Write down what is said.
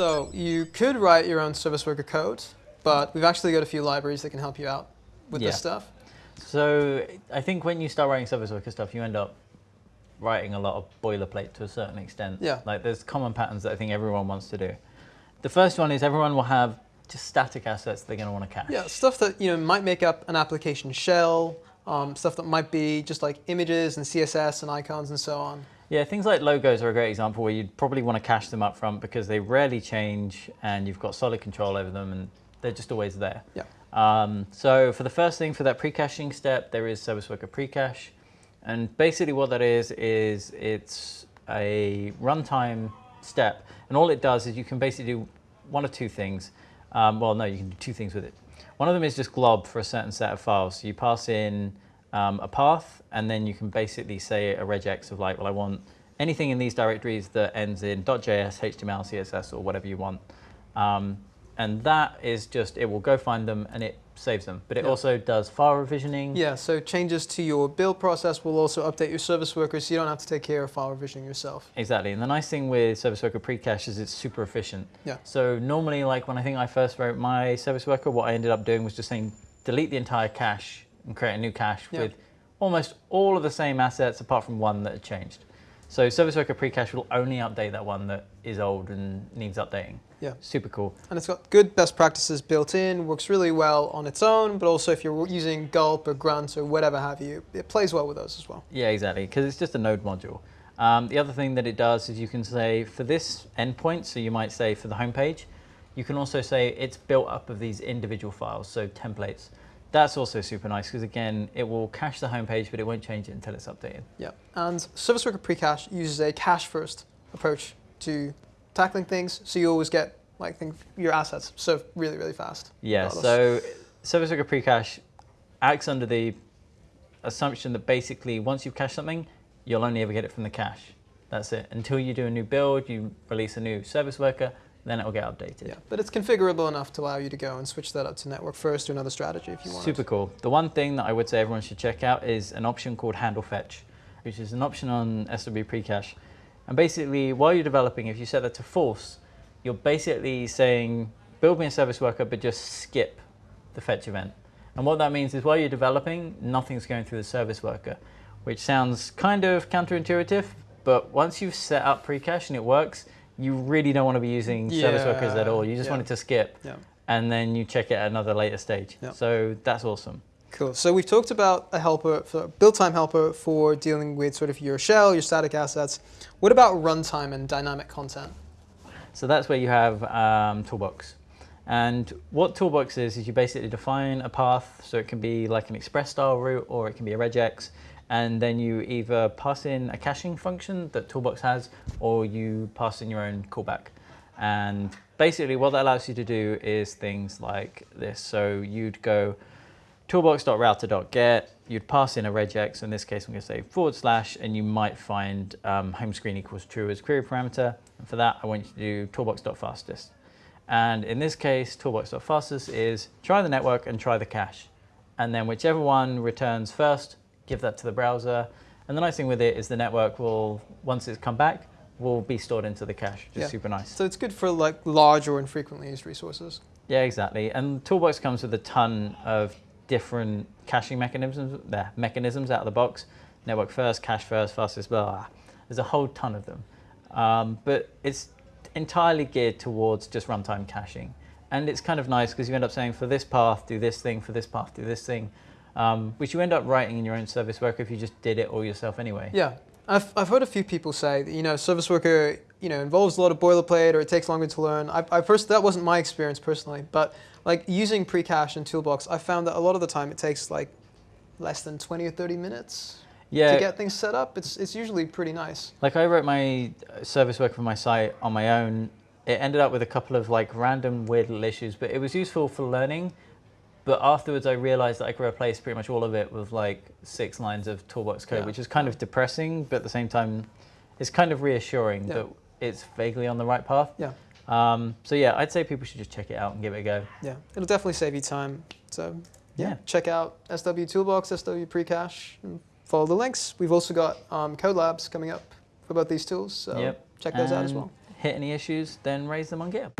So you could write your own service worker code, but we've actually got a few libraries that can help you out with Yeah. this stuff. So I think when you start writing service worker stuff, you end up writing a lot of boilerplate to a certain extent. Yeah. Like there's common patterns that I think everyone wants to do. The first one is everyone will have just static assets they're going to want to cache. Yeah, stuff that you know might make up an application shell, um, stuff that might be just like images and CSS and icons and so on. Yeah, things like logos are a great example where you'd probably want to cache them up front because they rarely change and you've got solid control over them and they're just always there. Yeah. Um, so for the first thing, for that pre-caching step, there is Service Worker pre-cache. And basically what that is, is it's a runtime step. And all it does is you can basically do one of two things. Um, well, no, you can do two things with it. One of them is just glob for a certain set of files. So you pass in um, a path, and then you can basically say a regex of like, well, I want anything in these directories that ends in .js, HTML, CSS, or whatever you want. Um, and that is just, it will go find them and it saves them. But it Yeah. also does file revisioning. Yeah, so changes to your build process will also update your service workers so you don't have to take care of file revisioning yourself. Exactly. And the nice thing with Service Worker Precache is it's super efficient. Yeah. So normally, like when I think I first wrote my Service Worker, what I ended up doing was just saying delete the entire cache and create a new cache Yeah. with almost all of the same assets apart from one that had changed. So Service Worker Precache will only update that one that is old and needs updating. Yeah. Super cool. And it's got good best practices built in, works really well on its own, but also if you're using Gulp or Grunt or whatever have you, it plays well with those as well. Yeah, exactly, because it's just a node module. Um, the other thing that it does is you can say for this endpoint, so you might say for the home page, you can also say it's built up of these individual files, so templates. That's also super nice because again, it will cache the home page, but it won't change it until it's updated. Yeah. And Service Worker Precache uses a cache first approach to tackling things, so you always get like think your assets served really, really fast. Yeah, so Service Worker Precache acts under the assumption that basically once you've cached something, you'll only ever get it from the cache. That's it. Until you do a new build, you release a new service worker, then it will get updated. Yeah, but it's configurable enough to allow you to go and switch that up to network first or another strategy if you want. Super cool. The one thing that I would say everyone should check out is an option called handle fetch, which is an option on SW Precache. And basically, while you're developing, if you set that to false, you're basically saying, build me a service worker, but just skip the fetch event. And what that means is while you're developing, nothing's going through the service worker, which sounds kind of counterintuitive, but once you've set up Precache and it works, you really don't want to be using service workers at all. You just yeah. want it to skip Yeah. and then you check it at another later stage. Yeah. So that's awesome. Cool. So we've talked about a helper, for, build time helper for dealing with sort of your shell, your static assets. What about runtime and dynamic content? So that's where you have um, Toolbox. And what Toolbox is, is you basically define a path. So it can be like an express style route or it can be a regex. And then you either pass in a caching function that Toolbox has or you pass in your own callback. And basically what that allows you to do is things like this. So you'd go toolbox.router.get, you'd pass in a regex, in this case I'm going to say forward slash, and you might find um, home screen equals true as query parameter. And for that, I want you to do toolbox.fastest. And in this case, toolbox.fastest is try the network and try the cache. And then whichever one returns first, give that to the browser. And the nice thing with it is the network will, once it's come back, will be stored into the cache, which Yeah. is super nice. So it's good for like large or infrequently used resources. Yeah, exactly. And Toolbox comes with a ton of different caching mechanisms, there, mechanisms out of the box. Network first, cache first, fastest, blah, blah. There's a whole ton of them. Um, but it's entirely geared towards just runtime caching. And it's kind of nice because you end up saying for this path, do this thing, for this path, do this thing, um, which you end up writing in your own service worker if you just did it all yourself anyway. Yeah. I've, I've heard a few people say that, you know, service worker, you know, involves a lot of boilerplate or it takes longer to learn. I, I first, that wasn't my experience personally, but like using pre-cache and toolbox, I found that a lot of the time it takes like less than 20 or 30 minutes Yeah, to get things set up. It's, it's usually pretty nice. Like I wrote my uh, service work for my site on my own. It ended up with a couple of like random weird little issues, but it was useful for learning. But afterwards, I realized that I could replace pretty much all of it with like six lines of toolbox code, Yeah. which is kind of depressing, but at the same time, it's kind of reassuring Yeah. that it's vaguely on the right path. Yeah. Um, so yeah, I'd say people should just check it out and give it a go. Yeah. It'll definitely save you time. So yeah, Yeah. check out SW Toolbox, SW Precache, and follow the links. We've also got um, code labs coming up for both these tools. So Yep. check those out as well. hit any issues, then raise them on GitHub.